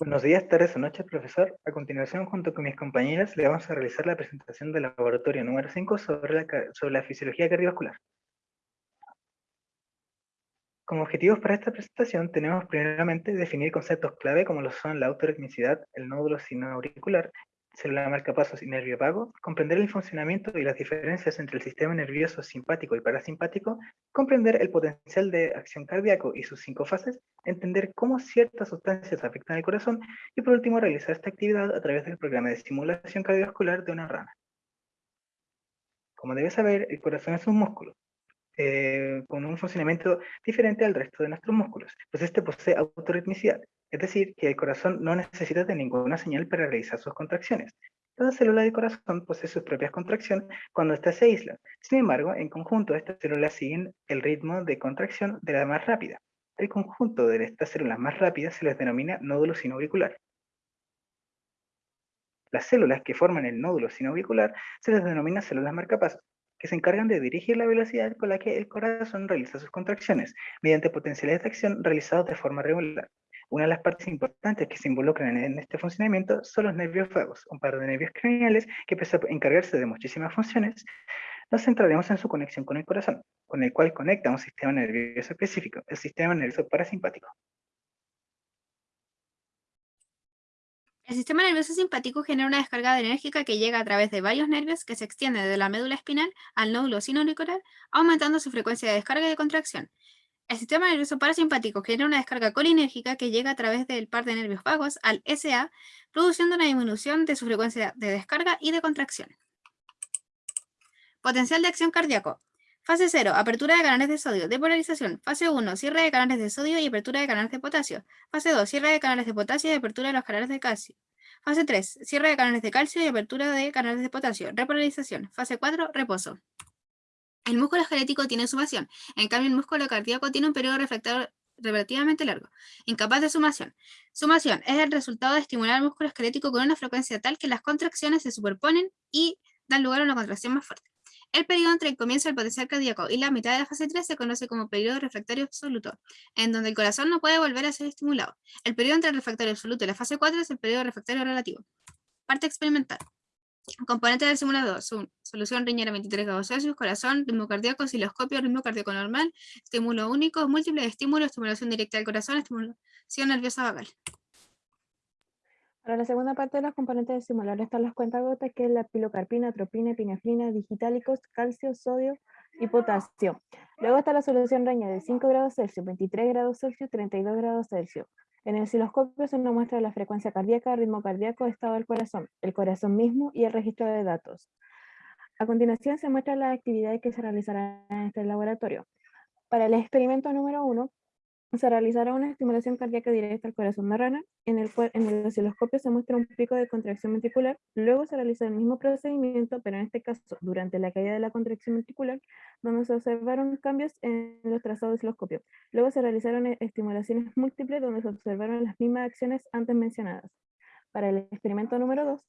Buenos días, tardes o noches, profesor. A continuación, junto con mis compañeras, le vamos a realizar la presentación del laboratorio número 5 sobre la, sobre la fisiología cardiovascular. Como objetivos para esta presentación, tenemos primeramente definir conceptos clave como lo son la autorritmicidad, el nódulo sinoauricular célula marcapasos y nervio vago, comprender el funcionamiento y las diferencias entre el sistema nervioso simpático y parasimpático, comprender el potencial de acción cardíaco y sus cinco fases, entender cómo ciertas sustancias afectan al corazón y por último realizar esta actividad a través del programa de simulación cardiovascular de una rana. Como debes saber, el corazón es un músculo, eh, con un funcionamiento diferente al resto de nuestros músculos, pues este posee autorritmicidad, es decir, que el corazón no necesita de ninguna señal para realizar sus contracciones. Cada célula del corazón posee sus propias contracciones cuando ésta se aísla. Sin embargo, en conjunto, estas células siguen el ritmo de contracción de la más rápida. El conjunto de estas células más rápidas se les denomina nódulo sinoauricular. Las células que forman el nódulo sinoauricular se les denomina células marcapasos que se encargan de dirigir la velocidad con la que el corazón realiza sus contracciones, mediante potenciales de acción realizados de forma regular. Una de las partes importantes que se involucran en este funcionamiento son los nervios vagos, un par de nervios craneales que pese a encargarse de muchísimas funciones, nos centraremos en su conexión con el corazón, con el cual conecta un sistema nervioso específico, el sistema nervioso parasimpático. El sistema nervioso simpático genera una descarga enérgica que llega a través de varios nervios que se extiende de la médula espinal al nódulo sinoauricular, aumentando su frecuencia de descarga y de contracción. El sistema nervioso parasimpático genera una descarga colinérgica que llega a través del par de nervios vagos al SA, produciendo una disminución de su frecuencia de descarga y de contracción. Potencial de acción cardíaco. Fase 0, apertura de canales de sodio, depolarización. Fase 1, cierre de canales de sodio y apertura de canales de potasio. Fase 2, cierre de canales de potasio y apertura de los canales de calcio. Fase 3, cierre de canales de calcio y apertura de canales de potasio. Repolarización. Fase 4, reposo. El músculo esquelético tiene sumación, en cambio el músculo cardíaco tiene un periodo reflector relativamente largo, incapaz de sumación. Sumación es el resultado de estimular el músculo esquelético con una frecuencia tal que las contracciones se superponen y dan lugar a una contracción más fuerte. El periodo entre el comienzo del potencial cardíaco y la mitad de la fase 3 se conoce como periodo refractario absoluto, en donde el corazón no puede volver a ser estimulado. El periodo entre el refractario absoluto y la fase 4 es el periodo refractario relativo. Parte experimental. Componente del simulador, solución riñera 23 grados Celsius, corazón, ritmo cardíaco, osciloscopio, ritmo cardíaco normal, estímulo único, múltiple estímulos, estimulación directa del corazón, estimulación nerviosa vagal. Para la segunda parte de los componentes del simulador están las cuentagotas, que es la pilocarpina, atropina, epinefrina, digitálicos, calcio, sodio y potasio. Luego está la solución reña de 5 grados Celsius, 23 grados Celsius, 32 grados Celsius. En el osciloscopio se nos muestra la frecuencia cardíaca, ritmo cardíaco, estado del corazón, el corazón mismo y el registro de datos. A continuación se muestran las actividades que se realizarán en este laboratorio. Para el experimento número 1, se realizará una estimulación cardíaca directa al corazón de rana, en el cual en el osciloscopio se muestra un pico de contracción ventricular, luego se realiza el mismo procedimiento, pero en este caso durante la caída de la contracción ventricular, donde se observaron cambios en los trazados del osciloscopio. Luego se realizaron e-, estimulaciones múltiples donde se observaron las mismas acciones antes mencionadas. Para el experimento número 2,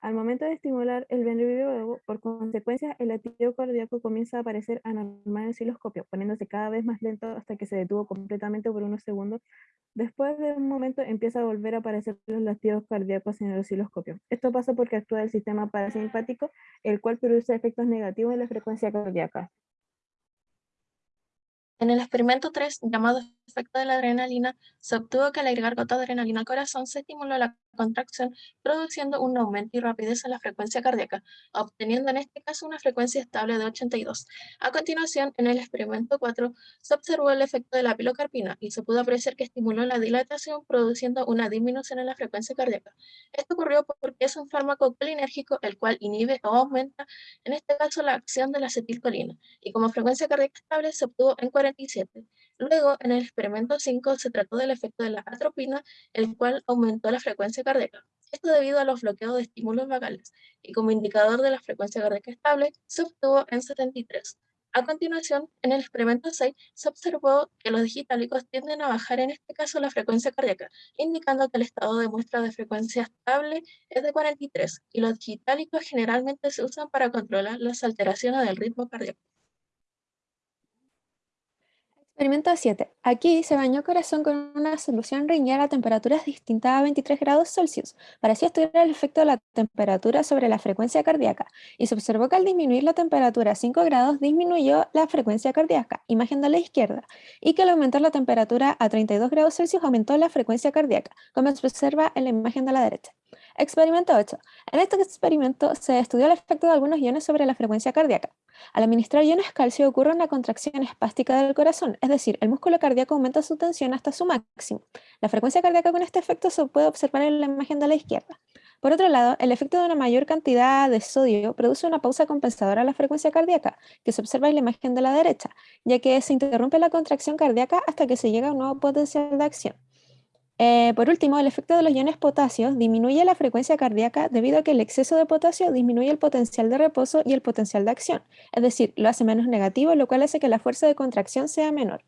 al momento de estimular el ventricular, por consecuencia, el latido cardíaco comienza a aparecer anormal en el osciloscopio, poniéndose cada vez más lento hasta que se detuvo completamente por unos segundos. Después de un momento empieza a volver a aparecer los latidos cardíacos en el osciloscopio. Esto pasa porque actúa el sistema parasimpático, el cual produce efectos negativos en la frecuencia cardíaca. En el experimento 3, llamado efecto de la adrenalina, se obtuvo que al agregar gota de adrenalina al corazón se estimuló la contracción, produciendo un aumento y rapidez en la frecuencia cardíaca, obteniendo en este caso una frecuencia estable de 82. A continuación, en el experimento 4, se observó el efecto de la pilocarpina y se pudo apreciar que estimuló la dilatación, produciendo una disminución en la frecuencia cardíaca. Esto ocurrió porque es un fármaco colinérgico el cual inhibe o aumenta, en este caso, la acción de la acetilcolina, y como frecuencia cardíaca estable se obtuvo en 47. Luego, en el experimento 5 se trató del efecto de la atropina, el cual aumentó la frecuencia cardíaca. Esto debido a los bloqueos de estímulos vagales, y como indicador de la frecuencia cardíaca estable, se obtuvo en 73. A continuación, en el experimento 6, se observó que los digitálicos tienden a bajar en este caso la frecuencia cardíaca, indicando que el estado de muestra de frecuencia estable es de 43, y los digitálicos generalmente se usan para controlar las alteraciones del ritmo cardíaco. Experimento 7. Aquí se bañó corazón con una solución riñera a temperaturas distintas a 23 grados Celsius para así estudiar el efecto de la temperatura sobre la frecuencia cardíaca y se observó que al disminuir la temperatura a 5 grados disminuyó la frecuencia cardíaca, imagen de la izquierda, y que al aumentar la temperatura a 32 grados Celsius aumentó la frecuencia cardíaca, como se observa en la imagen de la derecha. Experimento 8. En este experimento se estudió el efecto de algunos iones sobre la frecuencia cardíaca. Al administrar iones calcio ocurre una contracción espástica del corazón, es decir, el músculo cardíaco aumenta su tensión hasta su máximo. La frecuencia cardíaca con este efecto se puede observar en la imagen de la izquierda. Por otro lado, el efecto de una mayor cantidad de sodio produce una pausa compensadora a la frecuencia cardíaca, que se observa en la imagen de la derecha, ya que se interrumpe la contracción cardíaca hasta que se llega a un nuevo potencial de acción. Eh, por último, el efecto de los iones potasio disminuye la frecuencia cardíaca debido a que el exceso de potasio disminuye el potencial de reposo y el potencial de acción, es decir, lo hace menos negativo, lo cual hace que la fuerza de contracción sea menor.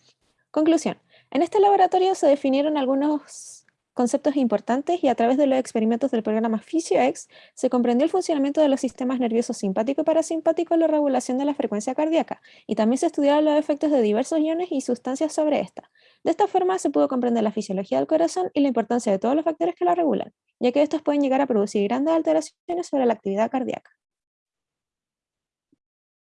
Conclusión. En este laboratorio se definieron algunos conceptos importantes y a través de los experimentos del programa PhysioX se comprendió el funcionamiento de los sistemas nerviosos simpático y parasimpático en la regulación de la frecuencia cardíaca y también se estudiaron los efectos de diversos iones y sustancias sobre esta. De esta forma se pudo comprender la fisiología del corazón y la importancia de todos los factores que la regulan, ya que estos pueden llegar a producir grandes alteraciones sobre la actividad cardíaca.